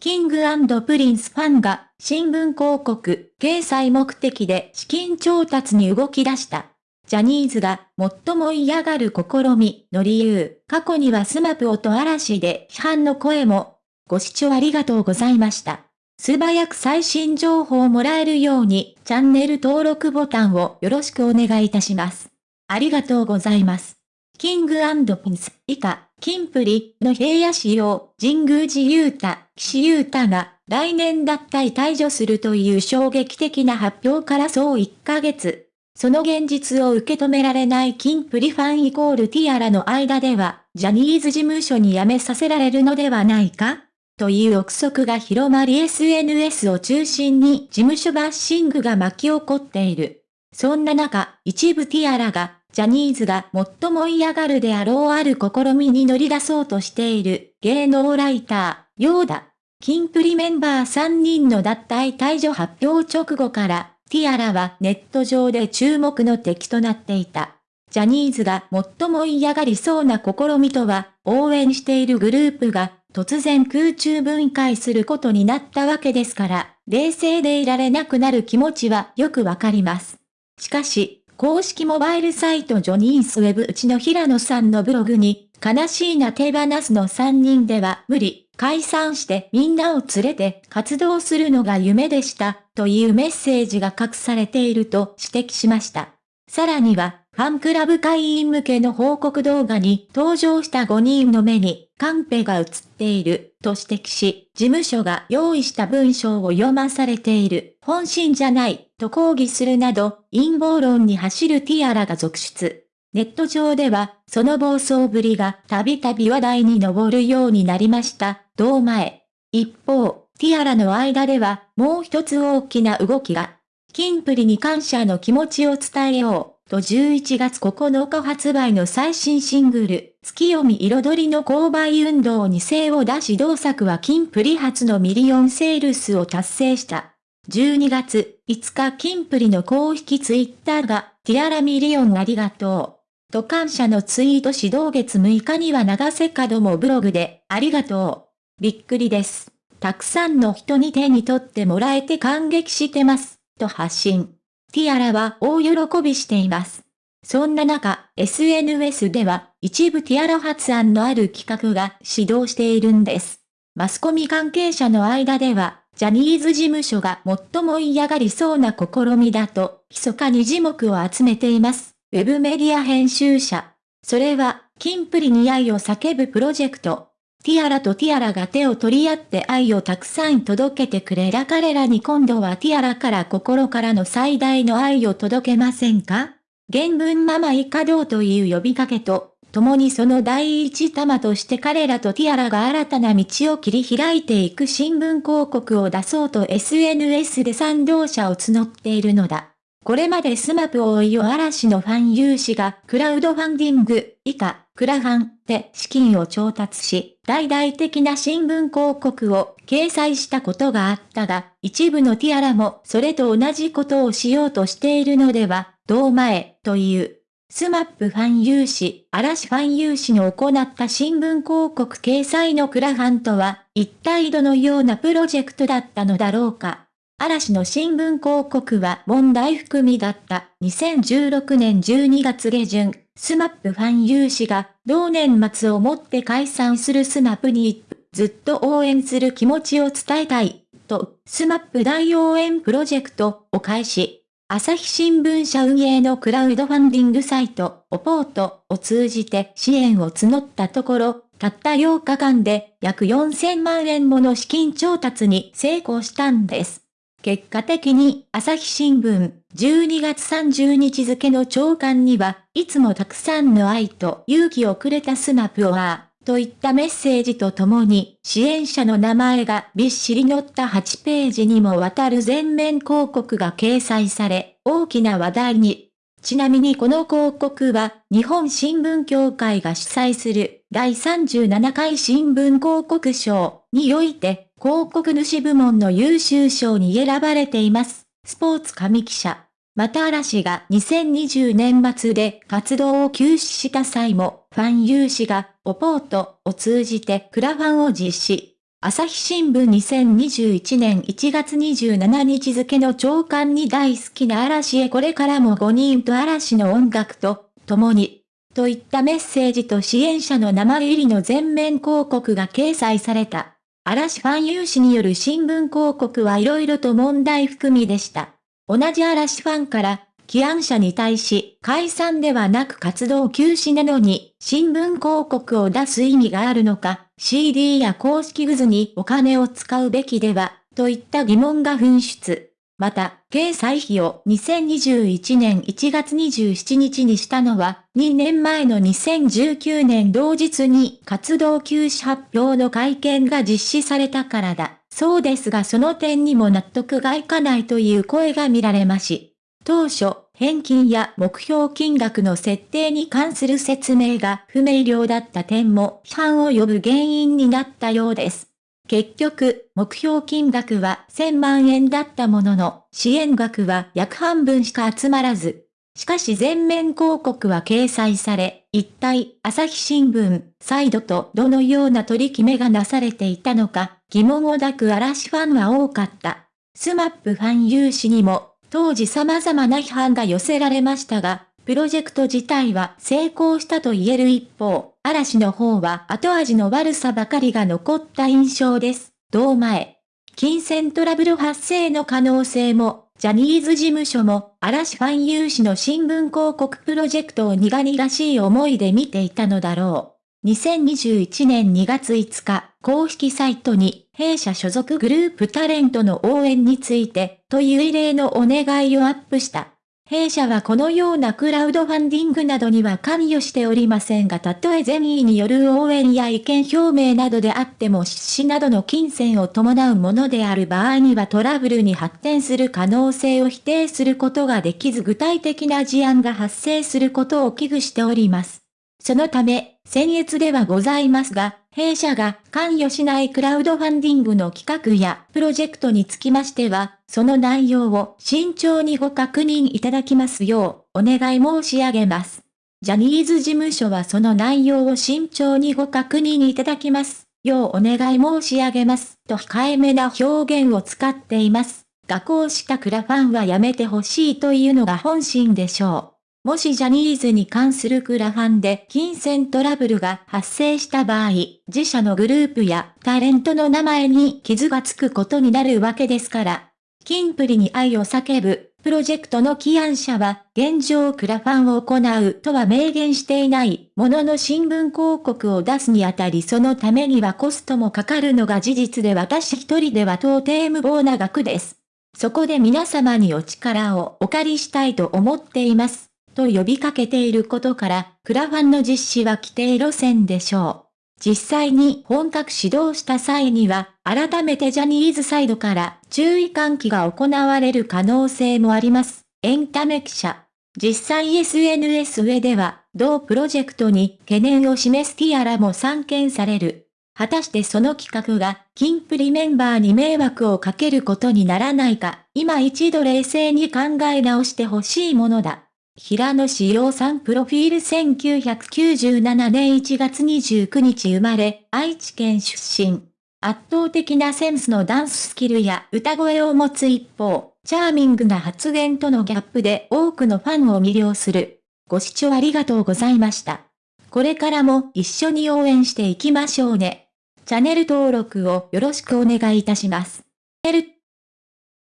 キングプリンスファンが新聞広告、掲載目的で資金調達に動き出した。ジャニーズが最も嫌がる試みの理由、過去には SMAPと嵐で批判の声も。ご視聴ありがとうございました。素早く最新情報をもらえるようにチャンネル登録ボタンをよろしくお願いいたします。ありがとうございます。キングピンス以下、キンプリの平野仕様、神宮寺勇太、岸優太が来年脱退退場するという衝撃的な発表からそう1ヶ月。その現実を受け止められないキンプリファンイコールティアラの間では、ジャニーズ事務所に辞めさせられるのではないか？という憶測が広まり SNS を中心に事務所バッシングが巻き起こっている。そんな中、一部ティアラがジャニーズが最も嫌がるであろうある試みに乗り出そうとしている芸能ライター、ヨーダ。キンプリメンバー3人の脱退退場発表直後から、ティアラはネット上で注目の敵となっていた。ジャニーズが最も嫌がりそうな試みとは、応援しているグループが突然空中分解することになったわけですから、冷静でいられなくなる気持ちはよくわかります。しかし、公式モバイルサイトジョニースウェブうちの平野さんのブログに、悲しいな手放すの3人では無理、解散してみんなを連れて活動するのが夢でした、というメッセージが隠されていると指摘しました。さらには、ファンクラブ会員向けの報告動画に登場した5人の目にカンペが映っていると指摘し、事務所が用意した文章を読まされている本心じゃないと抗議するなど陰謀論に走るティアラが続出。ネット上ではその暴走ぶりがたびたび話題に上るようになりました。同前。一方、ティアラの間ではもう一つ大きな動きが。キンプリに感謝の気持ちを伝えよう。と11月9日発売の最新シングル、ツキヨミ彩りの購買運動に精を出し同作はキンプリ初のミリオンセールスを達成した。12月5日キンプリの公式ツイッターが、ティアラミリオンありがとう。と感謝のツイート指導月6日には長瀬角もブログで、ありがとう。びっくりです。たくさんの人に手に取ってもらえて感激してます。と発信。ティアラは大喜びしています。そんな中、SNS では一部ティアラ発案のある企画が始動しているんです。マスコミ関係者の間では、ジャニーズ事務所が最も嫌がりそうな試みだと、密かに字幕を集めています。ウェブメディア編集者。それは、キンプリに愛を叫ぶプロジェクト。ティアラとティアラが手を取り合って愛をたくさん届けてくれら彼らに今度はティアラから心からの最大の愛を届けませんか？原文ママ以下道という呼びかけと、共にその第一玉として彼らとティアラが新たな道を切り開いていく新聞広告を出そうと SNS で賛同者を募っているのだ。これまでスマップおよび嵐のファン有志がクラウドファンディング以下、クラファンで資金を調達し、大々的な新聞広告を掲載したことがあったが、一部のティアラもそれと同じことをしようとしているのでは、同前、という。スマップファン有志、嵐ファン有志の行った新聞広告掲載のクラファンとは、一体どのようなプロジェクトだったのだろうか。嵐の新聞広告は問題含みだった2016年12月下旬、スマップファン有志が同年末をもって解散するスマップにずっと応援する気持ちを伝えたい、と、スマップ大応援プロジェクトを開始。朝日新聞社運営のクラウドファンディングサイト、 A-port を通じて支援を募ったところ、たった8日間で約4000万円もの資金調達に成功したんです。結果的に朝日新聞12月30日付の朝刊には、いつもたくさんの愛と勇気をくれたスマプオアーといったメッセージとともに、支援者の名前がびっしり載った8ページにもわたる全面広告が掲載され、大きな話題に。ちなみにこの広告は、日本新聞協会が主催する第37回新聞広告賞において、広告主部門の優秀賞に選ばれています。スポーツ紙記者。また嵐が2020年末で活動を休止した際も、ファン有志がオポートを通じてクラファンを実施。朝日新聞2021年1月27日付の長官に大好きな嵐へこれからも5人と嵐の音楽と共に、といったメッセージと支援者の名前入りの全面広告が掲載された。嵐ファン有志による新聞広告はいろいろと問題含みでした。同じ嵐ファンから、起案者に対し、解散ではなく活動休止なのに、新聞広告を出す意味があるのか、CD や公式グズにお金を使うべきでは、といった疑問が噴出。また、掲載費を2021年1月27日にしたのは、2年前の2019年同日に活動休止発表の会見が実施されたからだ。そうですがその点にも納得がいかないという声が見られまし。当初、返金や目標金額の設定に関する説明が不明瞭だった点も批判を呼ぶ原因になったようです。結局、目標金額は1000万円だったものの、支援額は約半分しか集まらず。しかし全面広告は掲載され、一体、朝日新聞、サイドとどのような取り決めがなされていたのか、疑問を抱く嵐ファンは多かった。スマップファン有志にも当時様々な批判が寄せられましたが、プロジェクト自体は成功したと言える一方、嵐の方は後味の悪さばかりが残った印象です。同前。金銭トラブル発生の可能性も、ジャニーズ事務所も、嵐ファン有志の新聞広告プロジェクトを苦々しい思いで見ていたのだろう。2021年2月5日、公式サイトに弊社所属グループタレントの応援について、という異例のお願いをアップした。弊社はこのようなクラウドファンディングなどには関与しておりませんがたとえ善意による応援や意見表明などであっても出資などの金銭を伴うものである場合にはトラブルに発展する可能性を否定することができず具体的な事案が発生することを危惧しております。そのため、僭越ではございますが、弊社が関与しないクラウドファンディングの企画やプロジェクトにつきましては、その内容を慎重にご確認いただきますようお願い申し上げます。ジャニーズ事務所はその内容を慎重にご確認いただきますようお願い申し上げますと控えめな表現を使っています。がこうしたクラファンはやめてほしいというのが本心でしょう。もしジャニーズに関するクラファンで金銭トラブルが発生した場合、自社のグループやタレントの名前に傷がつくことになるわけですから。金プリに愛を叫ぶ、プロジェクトの起案者は、現状クラファンを行うとは明言していないものの新聞広告を出すにあたりそのためにはコストもかかるのが事実で私一人では到底無謀な額です。そこで皆様にお力をお借りしたいと思っています。と呼びかけていることから、クラファンの実施は規定路線でしょう。実際に本格始動した際には、改めてジャニーズサイドから注意喚起が行われる可能性もあります。エンタメ記者。実際 SNS 上では、同プロジェクトに懸念を示すティアラも散見される。果たしてその企画が、キンプリメンバーに迷惑をかけることにならないか、今一度冷静に考え直してほしいものだ。平野志陽さんプロフィール1997年1月29日生まれ、愛知県出身。圧倒的なセンスのダンススキルや歌声を持つ一方、チャーミングな発言とのギャップで多くのファンを魅了する。ご視聴ありがとうございました。これからも一緒に応援していきましょうね。チャンネル登録をよろしくお願いいたします。